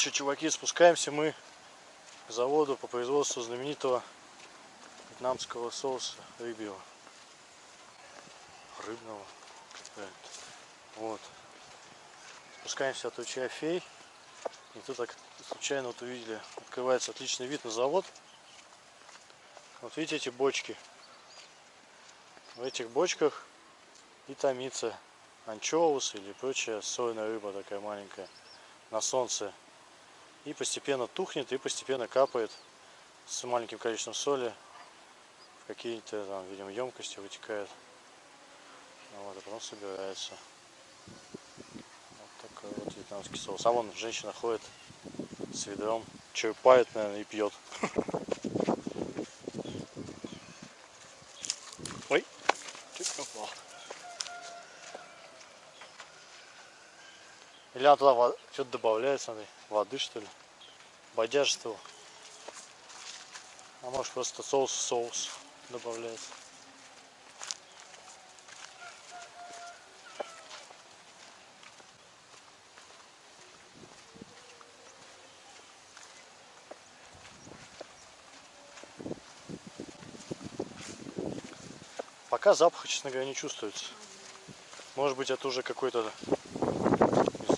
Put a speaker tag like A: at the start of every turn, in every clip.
A: Че, чуваки, спускаемся мы к заводу по производству знаменитого вьетнамского соуса рыбьего. Рыбного. Вот. Спускаемся от ручья фей. И тут так случайно вот увидели, открывается отличный вид на завод. Вот видите эти бочки. В этих бочках и томится анчоус или прочая сольная рыба такая маленькая на солнце и постепенно тухнет и постепенно капает с маленьким количеством соли в какие-то там, видимо, емкости вытекает. Ну вот, а потом собирается. Вот такой вот вьетнамский соус. А вон женщина ходит с ведром, черпает, наверное, и пьет. Ой, чуть попал. Или она туда что-то добавляет, смотри, воды что ли, бодяжество. А может просто соус соус добавляется. Пока запаха, честно говоря, не чувствуется. Может быть, это уже какой-то,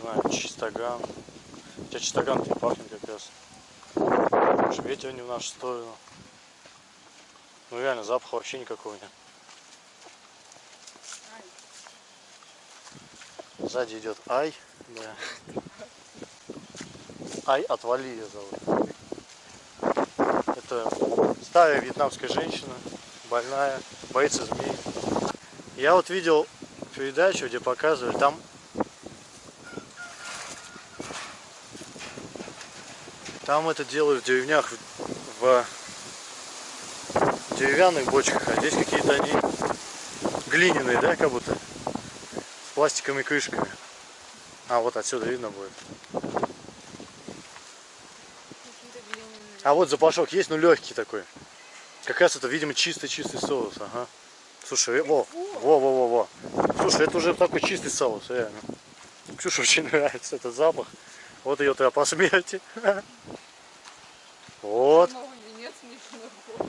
A: знаю, чистоган. Хотя чистоган не пахнет как раз. Может, ветер не в нашу сторону. Ну реально, запаха вообще никакого нет. Сзади идет Ай. Да. Ай, отвали ее зовут. Это старая вьетнамская женщина, больная, боится змей. Я вот видел передачу, где показывали, там там это делают в деревнях в деревянных бочках, а здесь какие-то они глиняные, да, как будто с пластиковыми крышками. А вот отсюда видно будет. А вот запашок есть, но легкий такой. Как раз это, видимо, чистый-чистый соус. Ага. Слушай, во, во, во, во, во. Слушай, это уже такой чистый соус, реально. Ксюше очень нравится этот запах. Вот ее то по смерти. Вот.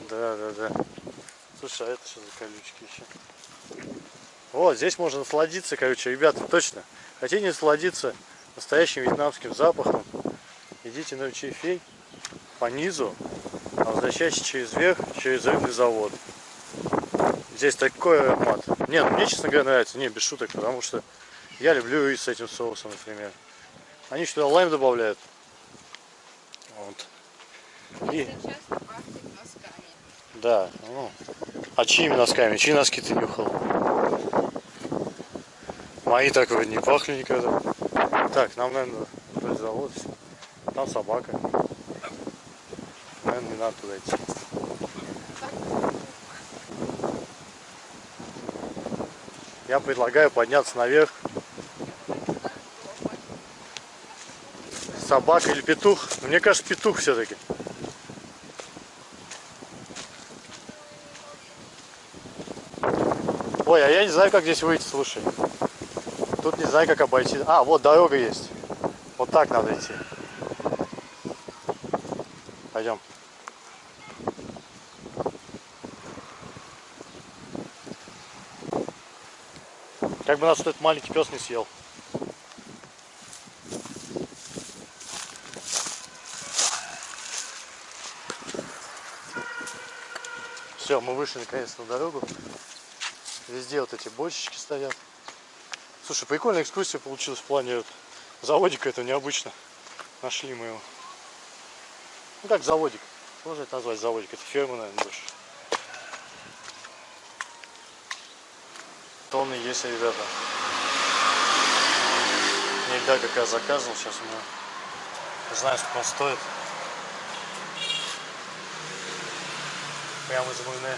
A: Да, да, да. Слушай, а это что за колючки еще? Вот, здесь можно насладиться, короче, ребята, точно. Хотите насладиться настоящим вьетнамским запахом, идите на ручей фей по низу, а возвращайтесь через верх, через рыбный завод. Здесь такой аромат. Нет, ну, мне, честно говоря, нравится. Не, без шуток, потому что я люблю рис с этим соусом, например. Они что-то лайм добавляют. Вот. И... Да, ну. А чьими носками? Чьи носки ты нюхал? Мои так вроде не пахли никогда. Так, нам, наверное, вроде завод. Там собака. Наверное, не надо туда идти. Я предлагаю подняться наверх. Собака или петух? Мне кажется, петух все-таки. Ой, а я не знаю, как здесь выйти, слушай. Тут не знаю, как обойти. А, вот дорога есть. Вот так надо идти. Пойдем. Как бы нас этот маленький пес не съел. Все, мы вышли наконец на дорогу. Везде вот эти бочечки стоят. Слушай, прикольная экскурсия получилась в плане вот, заводика, это необычно. Нашли мы его. Ну как заводик. Можно это назвать заводик. Это ферма, наверное, больше. Тонны есть, ребята. Нельзя как я заказывал. Сейчас мы знаем, сколько он стоит. Прямо из Муйне.